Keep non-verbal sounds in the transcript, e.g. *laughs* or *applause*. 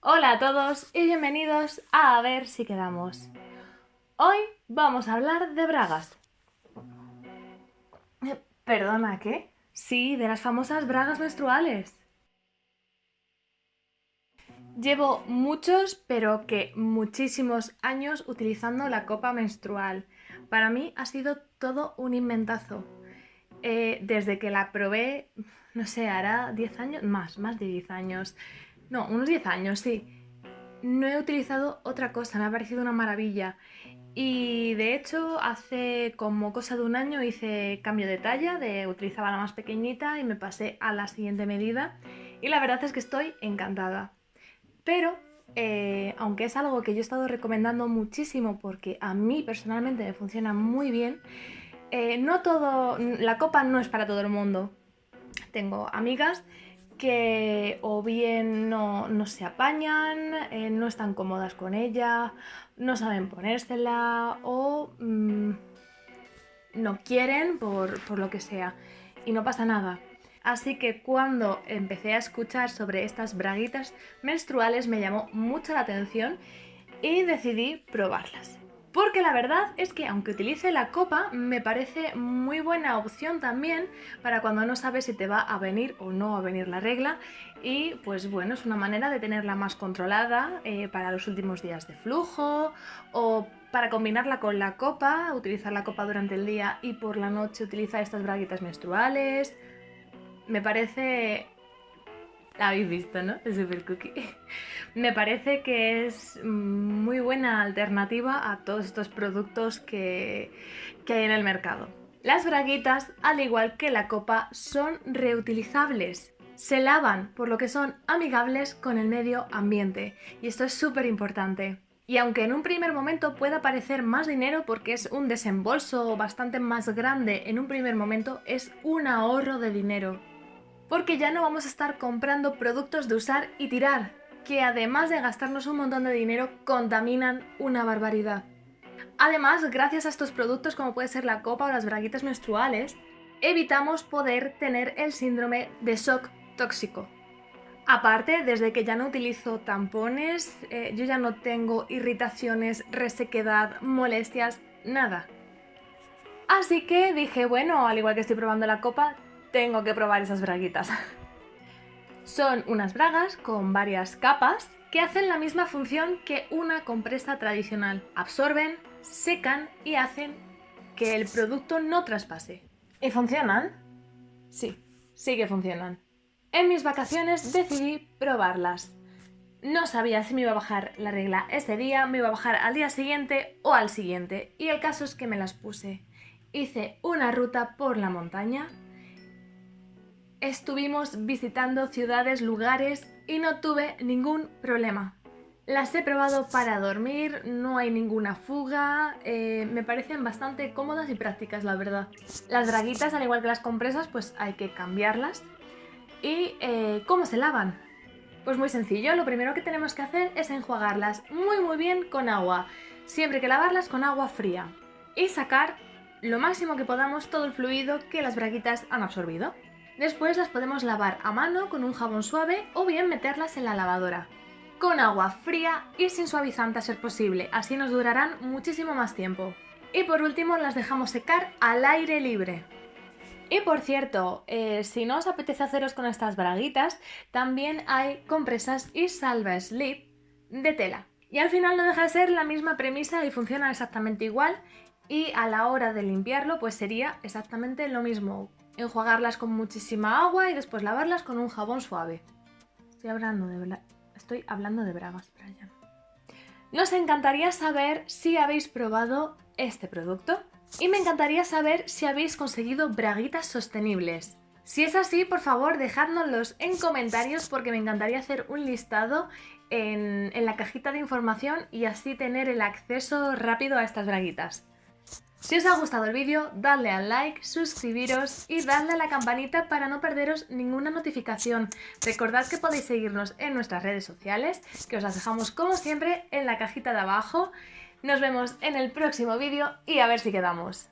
Hola a todos y bienvenidos a A ver si quedamos. Hoy vamos a hablar de bragas. Perdona, ¿qué? Sí, de las famosas bragas menstruales. Llevo muchos, pero que muchísimos años utilizando la copa menstrual. Para mí ha sido todo un inventazo. Eh, desde que la probé, no sé, hará 10 años, más, más de 10 años. No, unos 10 años, sí. No he utilizado otra cosa, me ha parecido una maravilla. Y de hecho, hace como cosa de un año hice cambio de talla, de utilizaba la más pequeñita y me pasé a la siguiente medida. Y la verdad es que estoy encantada. Pero, eh, aunque es algo que yo he estado recomendando muchísimo porque a mí personalmente me funciona muy bien, eh, no todo, la copa no es para todo el mundo. Tengo amigas que o bien no, no se apañan, eh, no están cómodas con ella, no saben ponérsela o mmm, no quieren por, por lo que sea. Y no pasa nada. Así que cuando empecé a escuchar sobre estas braguitas menstruales me llamó mucho la atención y decidí probarlas. Porque la verdad es que aunque utilice la copa, me parece muy buena opción también para cuando no sabes si te va a venir o no a venir la regla y pues bueno, es una manera de tenerla más controlada eh, para los últimos días de flujo o para combinarla con la copa, utilizar la copa durante el día y por la noche utilizar estas braguitas menstruales. Me parece la habéis visto, ¿no? Es super cookie. *laughs* Me parece que es buena alternativa a todos estos productos que, que hay en el mercado. Las braguitas, al igual que la copa, son reutilizables. Se lavan, por lo que son amigables con el medio ambiente. Y esto es súper importante. Y aunque en un primer momento pueda parecer más dinero porque es un desembolso bastante más grande en un primer momento, es un ahorro de dinero porque ya no vamos a estar comprando productos de usar y tirar, que además de gastarnos un montón de dinero, contaminan una barbaridad. Además, gracias a estos productos como puede ser la copa o las braguitas menstruales, evitamos poder tener el síndrome de shock tóxico. Aparte, desde que ya no utilizo tampones, eh, yo ya no tengo irritaciones, resequedad, molestias, nada. Así que dije, bueno, al igual que estoy probando la copa, tengo que probar esas braguitas. *laughs* Son unas bragas con varias capas que hacen la misma función que una compresa tradicional. Absorben, secan y hacen que el producto no traspase. ¿Y funcionan? Sí, sí que funcionan. En mis vacaciones decidí probarlas. No sabía si me iba a bajar la regla ese día, me iba a bajar al día siguiente o al siguiente. Y el caso es que me las puse. Hice una ruta por la montaña estuvimos visitando ciudades, lugares y no tuve ningún problema. Las he probado para dormir, no hay ninguna fuga, eh, me parecen bastante cómodas y prácticas la verdad. Las draguitas, al igual que las compresas, pues hay que cambiarlas. ¿Y eh, cómo se lavan? Pues muy sencillo, lo primero que tenemos que hacer es enjuagarlas muy muy bien con agua. Siempre que lavarlas con agua fría. Y sacar lo máximo que podamos todo el fluido que las braguitas han absorbido. Después las podemos lavar a mano con un jabón suave o bien meterlas en la lavadora. Con agua fría y sin suavizante a ser posible, así nos durarán muchísimo más tiempo. Y por último las dejamos secar al aire libre. Y por cierto, eh, si no os apetece haceros con estas braguitas, también hay compresas y salva slip de tela. Y al final no deja de ser la misma premisa y funciona exactamente igual y a la hora de limpiarlo pues sería exactamente lo mismo enjuagarlas con muchísima agua y después lavarlas con un jabón suave. Estoy hablando de, estoy hablando de bragas, Brian. Nos encantaría saber si habéis probado este producto y me encantaría saber si habéis conseguido braguitas sostenibles. Si es así, por favor, dejádnoslos en comentarios porque me encantaría hacer un listado en, en la cajita de información y así tener el acceso rápido a estas braguitas. Si os ha gustado el vídeo, dadle al like, suscribiros y dadle a la campanita para no perderos ninguna notificación. Recordad que podéis seguirnos en nuestras redes sociales, que os las dejamos como siempre en la cajita de abajo. Nos vemos en el próximo vídeo y a ver si quedamos.